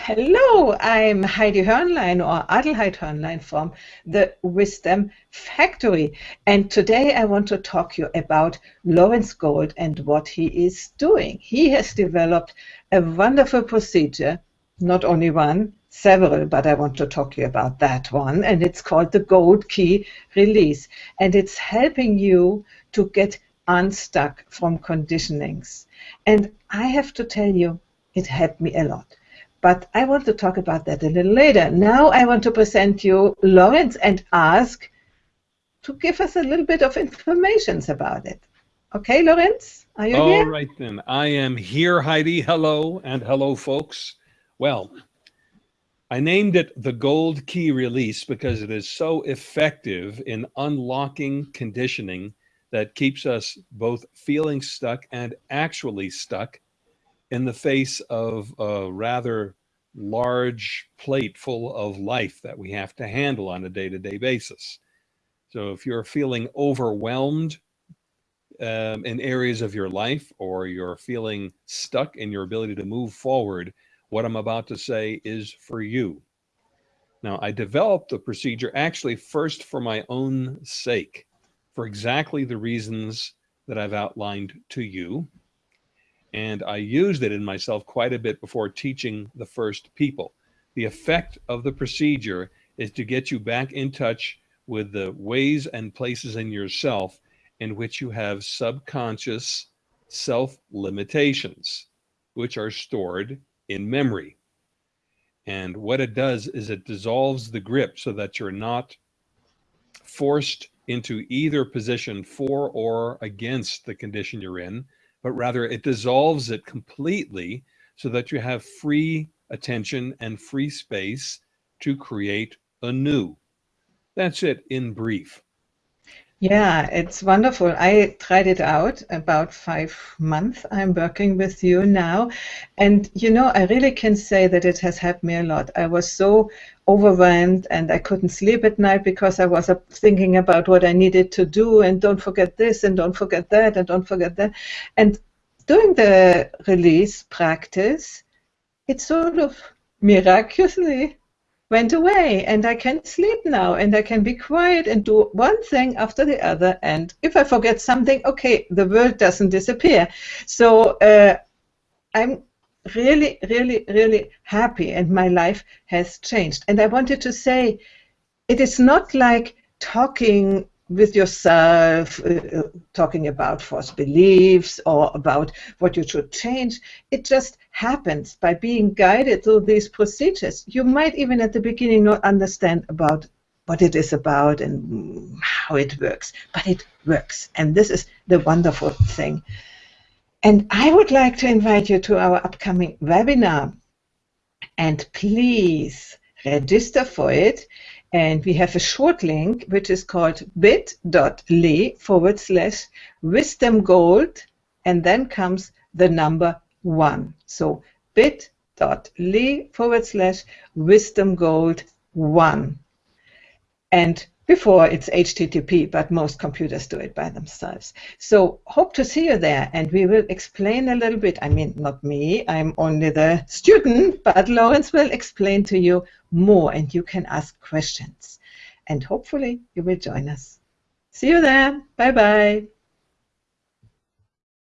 Hello, I'm Heidi Hörnlein or Adelheid Hörnlein from the Wisdom Factory. And today I want to talk to you about Lawrence Gold and what he is doing. He has developed a wonderful procedure, not only one, several, but I want to talk to you about that one. And it's called the Gold Key Release. And it's helping you to get unstuck from conditionings. And I have to tell you, it helped me a lot but I want to talk about that a little later. Now I want to present you Lawrence and ask to give us a little bit of information about it. Okay, Lawrence, are you All here? All right then, I am here, Heidi. Hello, and hello, folks. Well, I named it the Gold Key Release because it is so effective in unlocking conditioning that keeps us both feeling stuck and actually stuck in the face of a rather large plate full of life that we have to handle on a day-to-day -day basis. So if you're feeling overwhelmed um, in areas of your life or you're feeling stuck in your ability to move forward, what I'm about to say is for you. Now, I developed the procedure actually first for my own sake, for exactly the reasons that I've outlined to you and I used it in myself quite a bit before teaching the first people. The effect of the procedure is to get you back in touch with the ways and places in yourself in which you have subconscious self limitations, which are stored in memory. And what it does is it dissolves the grip so that you're not forced into either position for or against the condition you're in, but rather it dissolves it completely so that you have free attention and free space to create anew. That's it in brief. Yeah, it's wonderful. I tried it out about five months. I'm working with you now. And, you know, I really can say that it has helped me a lot. I was so overwhelmed and I couldn't sleep at night because I was thinking about what I needed to do and don't forget this and don't forget that and don't forget that. And doing the release practice, it sort of miraculously went away and I can sleep now and I can be quiet and do one thing after the other. And if I forget something, okay, the world doesn't disappear. So uh, I'm really, really, really happy and my life has changed. And I wanted to say, it is not like talking with yourself, uh, talking about false beliefs or about what you should change. It just happens by being guided through these procedures. You might even at the beginning not understand about what it is about and how it works, but it works. And this is the wonderful thing. And I would like to invite you to our upcoming webinar. And please register for it. And we have a short link which is called bit.ly forward slash wisdom gold and then comes the number one. So bit.ly forward slash wisdom gold one. And before it's HTTP, but most computers do it by themselves. So hope to see you there, and we will explain a little bit. I mean, not me, I'm only the student, but Lawrence will explain to you more, and you can ask questions. And hopefully you will join us. See you there. Bye-bye.